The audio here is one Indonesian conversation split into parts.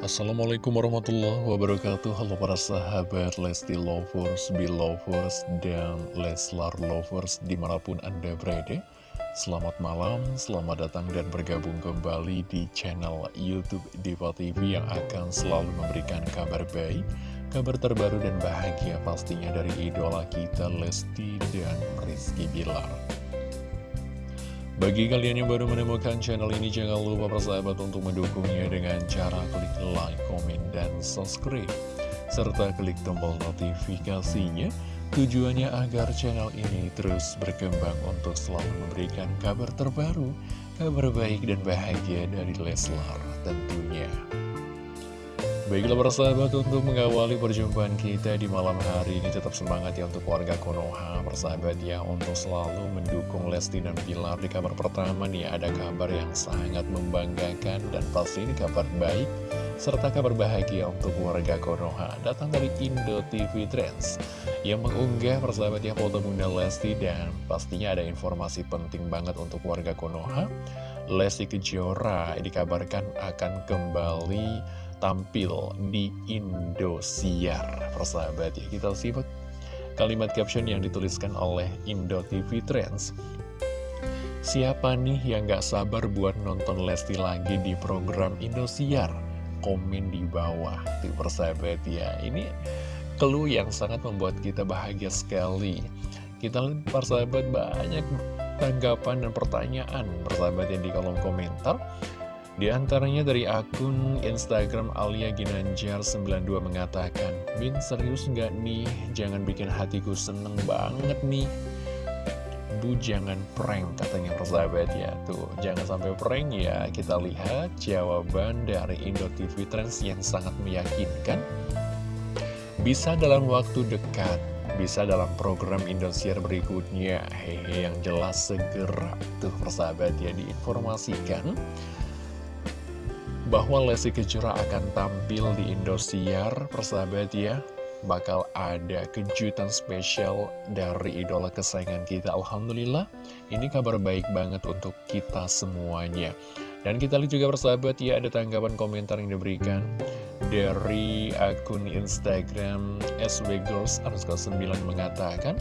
Assalamualaikum warahmatullahi wabarakatuh. Halo para sahabat Lesti Lovers, Belovers, dan Leslar Lovers di mana pun anda berada. Selamat malam, selamat datang dan bergabung kembali di channel Youtube Diva TV yang akan selalu memberikan kabar baik Kabar terbaru dan bahagia pastinya dari idola kita Lesti dan Rizky Bilar bagi kalian yang baru menemukan channel ini, jangan lupa persahabat untuk mendukungnya dengan cara klik like, komen, dan subscribe. Serta klik tombol notifikasinya, tujuannya agar channel ini terus berkembang untuk selalu memberikan kabar terbaru, kabar baik dan bahagia dari Leslar tentunya. Baiklah para sahabat untuk mengawali perjumpaan kita di malam hari ini tetap semangat ya untuk warga Konoha persahabat ya untuk selalu mendukung Lesti dan Pilar di kabar pertama nih. Ada kabar yang sangat membanggakan dan pasti ini kabar baik serta kabar bahagia untuk warga Konoha. Datang dari Indo TV Trends yang mengunggah persahabat ya foto Bunda Lesti dan pastinya ada informasi penting banget untuk warga Konoha. Lesti Kejora dikabarkan akan kembali tampil di Indosiar. Persahabat ya kita simak kalimat caption yang dituliskan oleh Indo TV Trends. Siapa nih yang gak sabar buat nonton Lesti lagi di program Indosiar? Komen di bawah tuh persahabat ya. Ini clue yang sangat membuat kita bahagia sekali. Kita lihat persahabat banyak tanggapan dan pertanyaan persahabat yang di kolom komentar di antaranya dari akun Instagram Alia Ginanjar 92 mengatakan, Min serius nggak nih? Jangan bikin hatiku seneng banget nih. Bu jangan prank katanya persahabat ya. Tuh jangan sampai prank ya. Kita lihat jawaban dari Indo TV Trends yang sangat meyakinkan. Bisa dalam waktu dekat Bisa dalam program Indosiar berikutnya. Hehe yang jelas segera Tuh persahabat ya diinformasikan bahwa Lesti Kejora akan tampil di Indosiar, persahabat ya. Bakal ada kejutan spesial dari idola kesayangan kita. Alhamdulillah, ini kabar baik banget untuk kita semuanya. Dan kita lihat juga persahabat ya, ada tanggapan komentar yang diberikan dari akun Instagram SWGirls 9 mengatakan,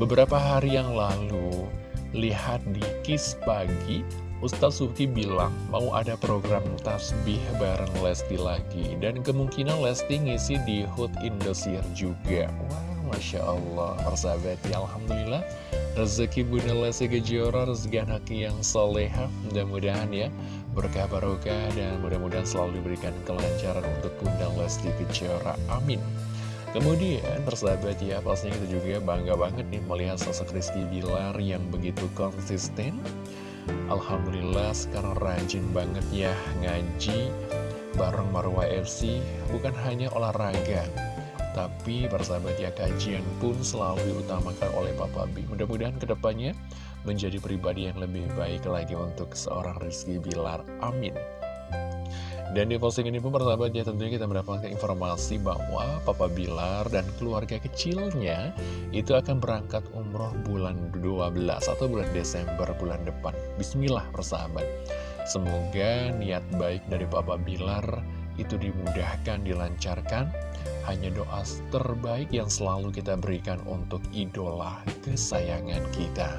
Beberapa hari yang lalu, lihat di Kiss Pagi, Ustaz Suki bilang mau ada program tasbih bareng Lesti lagi Dan kemungkinan Lesti ngisi di Hood Indosiar juga. Wah, Masya Allah, persahabat ya Alhamdulillah. Rezeki Bunda Lesti Kejora, rezeki anak yang soleha Mudah-mudahan ya berkah barokah dan mudah-mudahan selalu diberikan kelancaran untuk Bunda Lesti Kejora. Amin. Kemudian persahabat ya pastinya kita juga bangga banget nih melihat sosok Rizky Bilar yang begitu konsisten Alhamdulillah sekarang rajin banget ya ngaji bareng Marwah FC bukan hanya olahraga tapi persahabat ya kajian pun selalu diutamakan oleh Papa B mudah-mudahan ke depannya menjadi pribadi yang lebih baik lagi untuk seorang Rizky Bilar. Amin dan di posting ini pun persahabat ya tentunya kita mendapatkan informasi bahwa Papa Bilar dan keluarga kecilnya itu akan berangkat umroh bulan 12 atau bulan Desember bulan depan. Bismillah persahabat. Semoga niat baik dari Papa Bilar itu dimudahkan, dilancarkan. Hanya doa terbaik yang selalu kita berikan untuk idola kesayangan kita.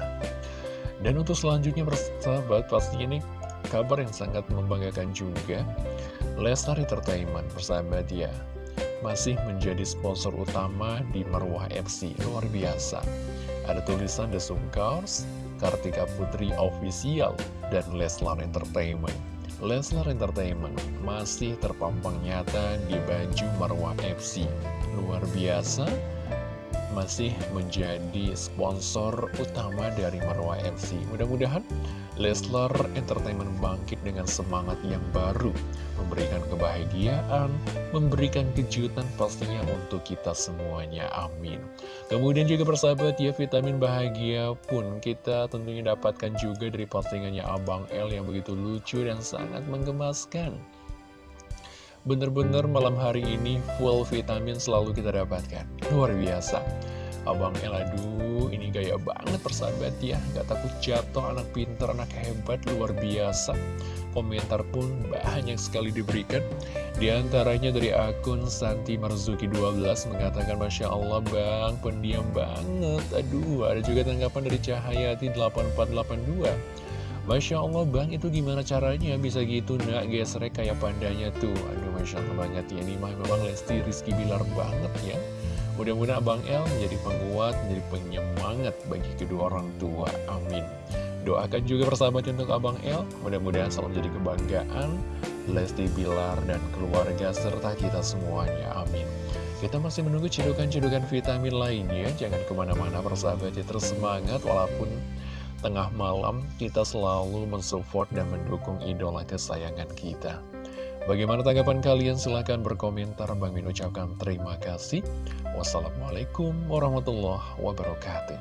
Dan untuk selanjutnya persahabat pasti ini kabar yang sangat membanggakan juga Lesnar Entertainment persahabat ya masih menjadi sponsor utama di Marwah FC luar biasa. Ada tulisan The Sungkars Kartika Putri Official dan Leslar Entertainment Leslar Entertainment masih terpampang nyata di baju Marwah FC luar biasa masih menjadi sponsor utama dari Marwah FC. Mudah-mudahan Leslar Entertainment bangkit dengan semangat yang baru, memberikan kebahagiaan, memberikan kejutan pastinya untuk kita semuanya. Amin. Kemudian juga persahabat ya, vitamin bahagia pun kita tentunya dapatkan juga dari postingannya Abang L yang begitu lucu dan sangat menggemaskan. Bener-bener malam hari ini full vitamin selalu kita dapatkan. Luar biasa. Abang El, aduh ini gaya banget persahabat ya. Gak takut jatuh, anak pinter, anak hebat, luar biasa. Komentar pun banyak sekali diberikan. Di antaranya dari akun Santi Marzuki 12 mengatakan Masya Allah bang, pendiam banget. Aduh, ada juga tanggapan dari Cahayati 8482 Masya Allah bang, itu gimana caranya bisa gitu nak gesrek kayak pandanya tuh Aduh Masya Allah banget ya, ini memang Lesti Rizky Bilar banget ya Mudah-mudahan Abang El menjadi penguat, menjadi penyemangat bagi kedua orang tua. Amin. Doakan juga persahabat untuk Abang El, mudah-mudahan selalu menjadi kebanggaan Lesti Bilar dan keluarga serta kita semuanya. Amin. Kita masih menunggu cedukan-cedukan vitamin lainnya. Jangan ke mana-mana persahabat ya terus semangat walaupun tengah malam kita selalu mensupport dan mendukung idola kesayangan kita. Bagaimana tanggapan kalian? Silahkan berkomentar. Bang Min ucapkan terima kasih. Wassalamualaikum warahmatullahi wabarakatuh.